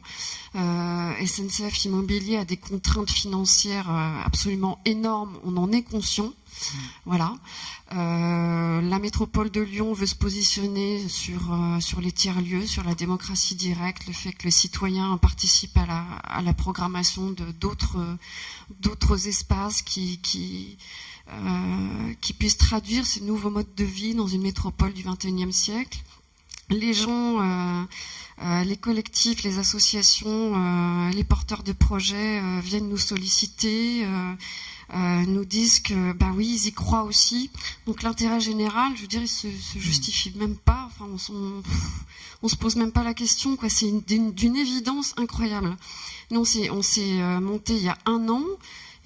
Euh, SNCF Immobilier a des contraintes financières euh, absolument énormes. On en est conscient. Voilà. Euh, la métropole de Lyon veut se positionner sur, euh, sur les tiers-lieux, sur la démocratie directe, le fait que les citoyens participent à la, à la programmation d'autres espaces euh, qui puissent traduire ces nouveaux modes de vie dans une métropole du XXIe siècle. Les gens, les collectifs, les associations, les porteurs de projets viennent nous solliciter. Euh, nous disent que bah oui ils y croient aussi. Donc l'intérêt général je veux dire il se, se justifie même pas. Enfin on, on se pose même pas la question quoi. C'est une- d'une évidence incroyable. Nous on s'est euh, monté il y a un an.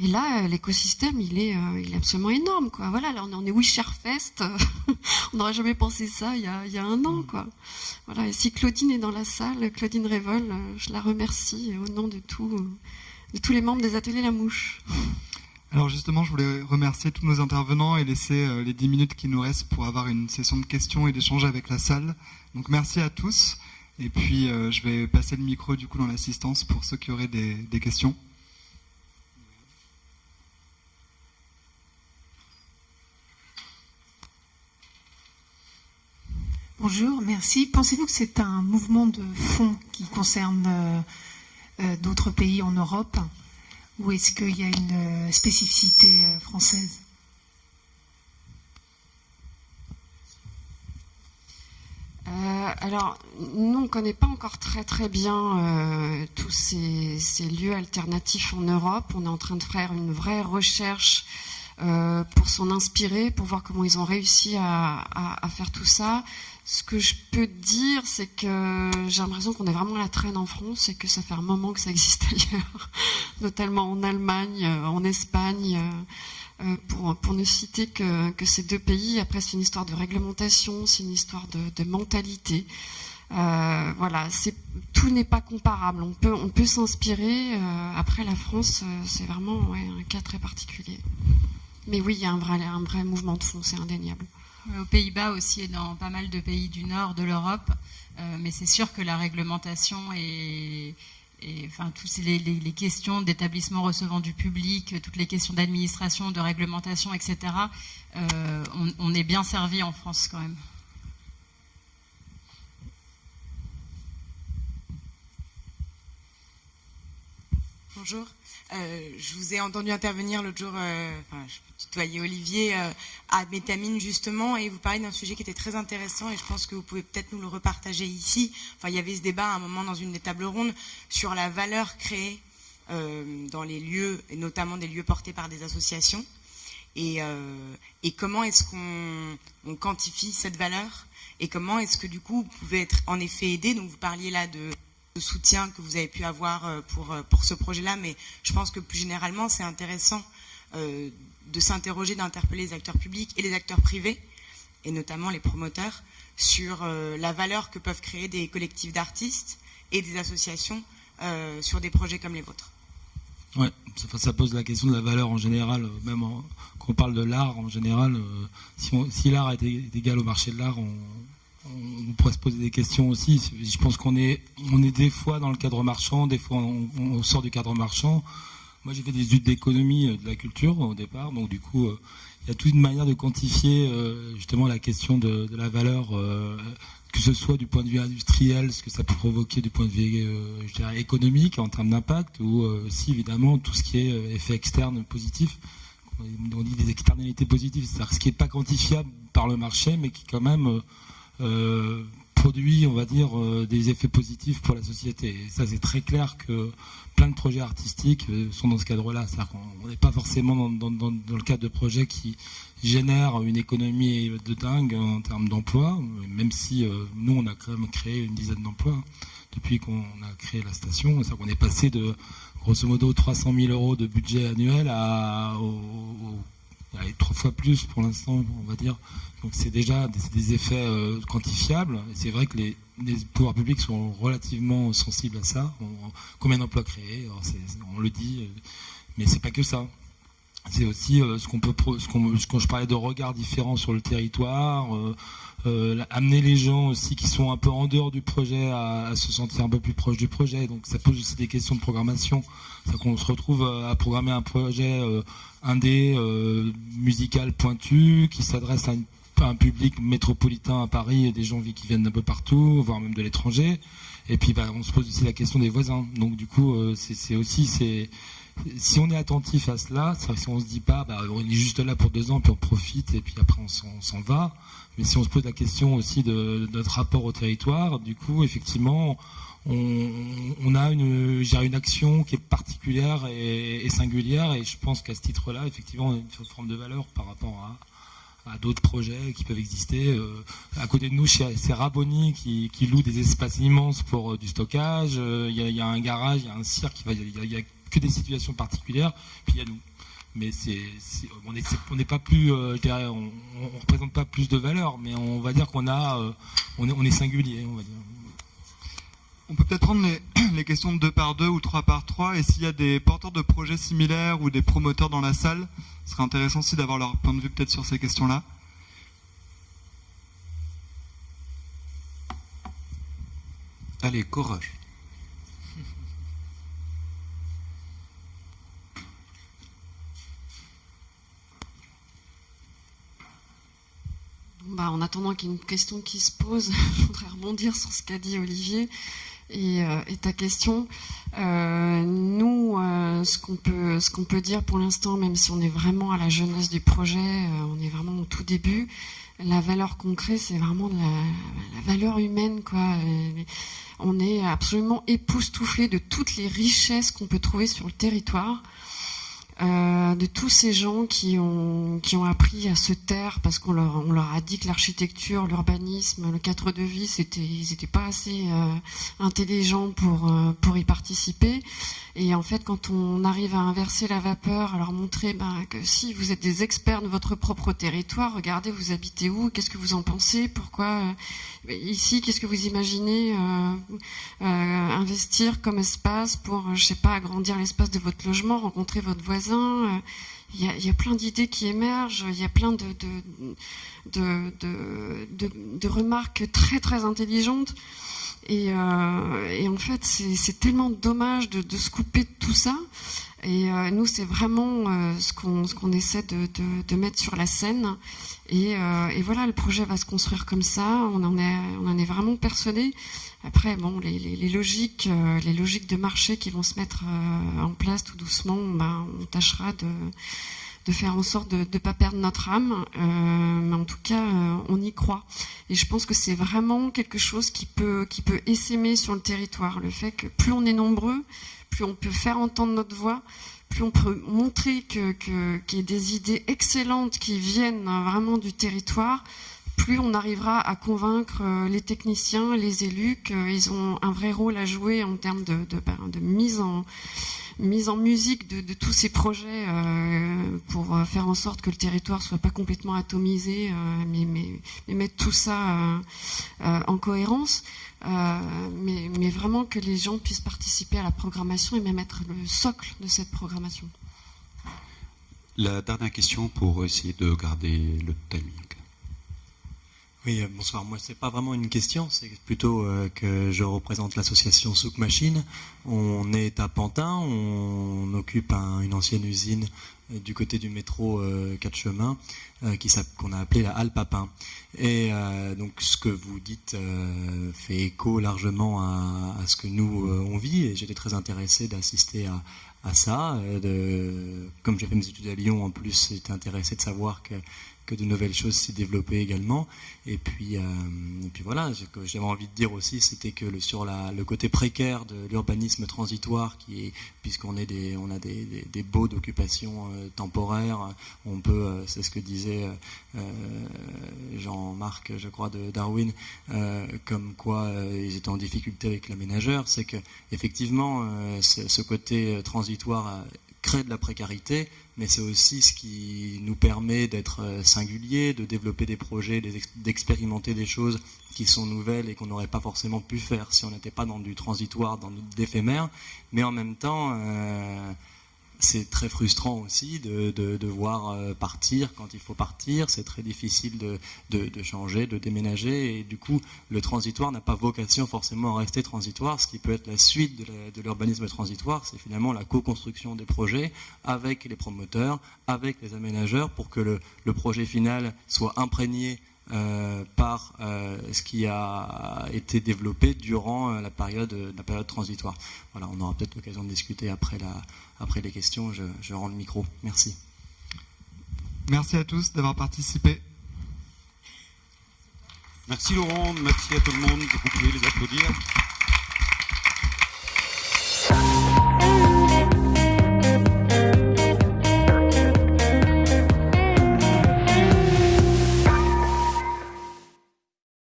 Et là euh, l'écosystème il est il est absolument énorme quoi. Voilà là on est- Wisherfest on n'aurait jamais pensé ça il y a il y a un an quoi. Voilà. Et si Claudine est dans la salle Claudine Révol je la remercie au nom de tout de tous les membres des ateliers La Mouche Alors justement, je voulais remercier tous nos intervenants et laisser euh, les 10 minutes qui nous restent pour avoir une session de questions et d'échanges avec la salle. Donc merci à tous. Et puis euh, je vais passer le micro du coup dans l'assistance pour ceux qui auraient des, questions. Bonjour, merci. Pensez-vous que c'est un mouvement de fond qui concerne euh, d'autres pays en Europe? Ou est-ce qu'il y a une spécificité française? Alors, nous, on ne connaît pas encore très très bien tous ces, lieux alternatifs en Europe. On est en train de faire une vraie recherche pour s'en inspirer, pour voir comment ils ont réussi à, à, faire tout ça. Ce que je peux dire, c'est que j'ai l'impression qu'on est vraiment à la traîne en France et que ça fait un moment que ça existe ailleurs, notamment en Allemagne, euh, en Espagne, euh, euh, pour, ne citer que, ces deux pays. Après, c'est une histoire de réglementation, c'est une histoire de, mentalité. Voilà, tout n'est pas comparable. On peut, on peut s'inspirer. Après, la France, c'est vraiment un cas très particulier. Mais oui, il y a un vrai, un vrai mouvement de fond, c'est indéniable aux Pays-Bas aussi et dans pas mal de pays du nord de l'Europe. Euh, mais c'est sûr que la réglementation et, enfin, toutes les, questions d'établissement recevant du public, toutes les questions d'administration, de réglementation, etc., euh, on, est bien servi en France quand même. Bonjour. Euh, je vous ai entendu intervenir l'autre jour, euh, enfin, je tutoyais Olivier, euh, à Métamine justement, et vous parlez d'un sujet qui était très intéressant, et je pense que vous pouvez peut-être nous le repartager ici. Enfin, il y avait ce débat à un moment dans une des tables rondes sur la valeur créée dans les lieux, et notamment des lieux portés par des associations, et, et comment est-ce qu'on quantifie cette valeur, et comment est-ce que du coup vous pouvez être en effet aidé? Donc vous parliez là de soutien que vous avez pu avoir euh, pour, euh, pour ce projet-là, mais je pense que plus généralement, c'est intéressant euh, de s'interroger, d'interpeller les acteurs publics et les acteurs privés, et notamment les promoteurs, sur la valeur que peuvent créer des collectifs d'artistes et des associations sur des projets comme les vôtres. Ouais, ça, pose la question de la valeur en général, même quand on parle de l'art en général, si, si l'art est égal au marché de l'art, on, on pourrait se poser des questions aussi. Je pense qu'on est, on est des fois dans le cadre marchand, des fois on, sort du cadre marchand. Moi, j'ai fait des études d'économie euh, de la culture au départ, donc du coup, euh, il y a toute une manière de quantifier euh, justement la question de, la valeur, que ce soit du point de vue industriel, ce que ça peut provoquer du point de vue économique en termes d'impact, ou aussi évidemment tout ce qui est effet externe positif. On dit des externalités positives, c'est-à-dire ce qui n'est pas quantifiable par le marché, mais qui quand même euh, produit, on va dire, euh, des effets positifs pour la société. Et ça, c'est très clair que plein de projets artistiques euh, sont dans ce cadre-là. C'est-à-dire qu'on n'est pas forcément dans, le cadre de projets qui génèrent une économie de dingue en termes d'emploi, même si nous, on a quand même créé une dizaine d'emplois depuis qu'on a créé la station. C'est-à-dire qu'on est passé de, grosso modo, 300 000 euros de budget annuel à, trois fois plus pour l'instant, on va dire, donc c'est déjà des, effets euh, quantifiables. C'est vrai que les, pouvoirs publics sont relativement sensibles à ça. combien d'emplois créés On le dit, euh, mais c'est pas que ça. C'est aussi euh, ce qu'on peut, ce quand je parlais de regards différents sur le territoire, amener les gens aussi qui sont un peu en dehors du projet à, se sentir un peu plus proche du projet. Donc ça pose aussi des questions de programmation. C'est qu'on se retrouve à programmer un projet indé musical pointu qui s'adresse à un public métropolitain à Paris et des gens qui viennent d'un peu partout, voire même de l'étranger. Et puis bah, on se pose aussi la question des voisins. Donc du coup, euh, c'est aussi c'est si on est attentif à cela, si on se dit pas, bah, on est juste là pour deux ans, puis on profite, et puis après on s'en va. Mais si on se pose la question aussi de, notre rapport au territoire, du coup, effectivement, on, a une, une action qui est particulière et, singulière, et je pense qu'à ce titre-là, effectivement, on a une forme de valeur par rapport à, d'autres projets qui peuvent exister. Euh, à côté de nous, c'est Raboni qui, loue des espaces immenses pour euh, du stockage. Euh, il y, a un garage, il y a un cirque, que des situations particulières. Puis il y a nous. Mais c'est, on n'est pas plus, on, ne représente pas plus de valeur, mais on va dire qu'on a, on est, on est singulier, on va dire. On peut peut-être prendre les, questions de deux par deux ou trois par trois. Et s'il y a des porteurs de projets similaires ou des promoteurs dans la salle, ce serait intéressant aussi d'avoir leur point de vue peut-être sur ces questions-là. Allez, courage. Bah, en attendant qu'il y ait une question qui se pose, je voudrais rebondir sur ce qu'a dit Olivier. et, ta question. nous, ce qu'on peut, ce qu'on peut dire pour l'instant, même si on est vraiment à la jeunesse du projet, on est vraiment au tout début, la valeur concrète, c'est vraiment la, valeur humaine, on est absolument époustouflé de toutes les richesses qu'on peut trouver sur le territoire. Euh, de tous ces gens qui ont, qui ont appris à se taire parce qu'on leur, a dit que l'architecture, l'urbanisme, le cadre de vie, c'était, ils n'étaient pas assez euh, intelligents pour, euh, pour y participer. Et en fait, quand on arrive à inverser la vapeur, à leur montrer ben, que si vous êtes des experts de votre propre territoire, regardez, vous habitez où, qu'est-ce que vous en pensez, pourquoi ici, qu'est-ce que vous imaginez investir comme espace pour, je sais pas, agrandir l'espace de votre logement, rencontrer votre voisin. Il y, a, plein d'idées qui émergent, il y a plein de, remarques très très intelligentes. Euh, et, en fait, c'est tellement dommage de, se couper de tout ça. Et euh, nous, c'est vraiment euh, ce qu'on essaie de, mettre sur la scène. Et, voilà, le projet va se construire comme ça. On en est, on en est vraiment persuadé. Après, bon, les, logiques, les logiques de marché qui vont se mettre en place tout doucement, ben, on tâchera de faire en sorte de ne pas perdre notre âme. Euh, mais en tout cas, euh, on y croit. Et je pense que c'est vraiment quelque chose qui peut, qui peut essaimer sur le territoire. Le fait que plus on est nombreux, plus on peut faire entendre notre voix, plus on peut montrer qu'il que, y a des idées excellentes qui viennent vraiment du territoire, plus on arrivera à convaincre euh, les techniciens, les élus qu'ils ont un vrai rôle à jouer en termes de, ben, mise en musique de, tous ces projets euh, pour euh, faire en sorte que le territoire soit pas complètement atomisé, mais, mais, mettre tout ça en cohérence. Mais, mais, vraiment que les gens puissent participer à la programmation et même être le socle de cette programmation. La dernière question pour essayer de garder le timing. Oui, euh, bonsoir. Moi, c'est pas vraiment une question, c'est plutôt euh, que je représente l'association Souk Machine. On est à Pantin, on occupe une ancienne usine euh, du côté du métro 4 chemins qu'on a appelé la Halle Papin. Et donc, ce que vous dites fait écho largement à, ce que nous on vit. Et j'étais très intéressé d'assister à, ça. Comme j'ai fait mes études à Lyon, en plus, j'étais intéressé de savoir que que de nouvelles choses s'y développaient également. Et puis, euh, puis voilà, ce que j'avais envie de dire aussi, c'était que le, sur la, le côté précaire de l'urbanisme transitoire, qui puisqu'on est des, on a des, des, baux d'occupation euh, temporaire, on peut, euh, c'est ce que disait Jean-Marc, je crois, de Darwin, comme quoi ils étaient en difficulté avec l'aménageur, c'est que effectivement, ce côté transitoire crée de la précarité, mais c'est aussi ce qui nous permet d'être euh, singuliers, de développer des projets, d'expérimenter des choses qui sont nouvelles et qu'on n'aurait pas forcément pu faire si on n'était pas dans du transitoire, dans d'éphémère. Mais en même temps, euh, c'est très frustrant aussi de, de, voir euh, partir quand il faut partir. C'est très difficile de, de, changer, de déménager. Et du coup, le transitoire n'a pas vocation forcément à rester transitoire. Ce qui peut être la suite de l'urbanisme transitoire, c'est finalement la co-construction des projets avec les promoteurs, avec les aménageurs, pour que le, le projet final soit imprégné euh, par euh, ce qui a été développé durant la période, la période transitoire. Voilà, on aura peut-être l'occasion de discuter après la, après les questions, je, rends le micro. Merci. Merci à tous d'avoir participé. Merci Laurent, merci à tout le monde. Vous pouvez les applaudir.